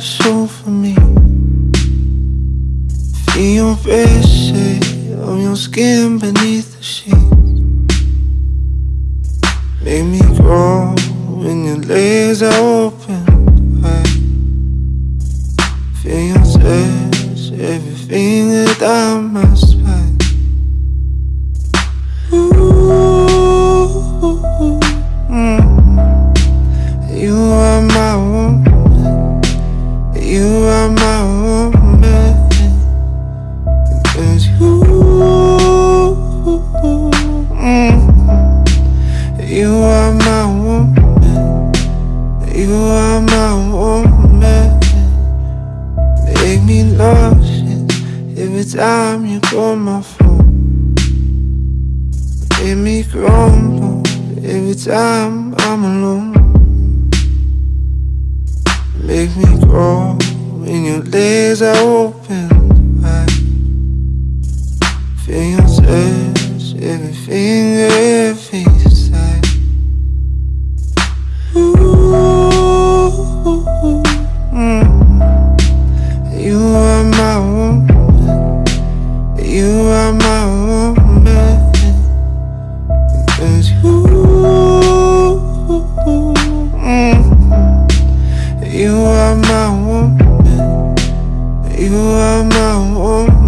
soul for me. Feel your red shade of your skin beneath the sheets. Make me grow when your legs are open. Wide Feel your touch, every finger down my spine You are my woman. Cause you, mm, you are my woman. You are my woman. Make me nauseous every time you call my phone. Make me crumble every time I'm alone. Make me grow when your legs are open wide. Feel your touch, everything, everything. you are my woman um, um.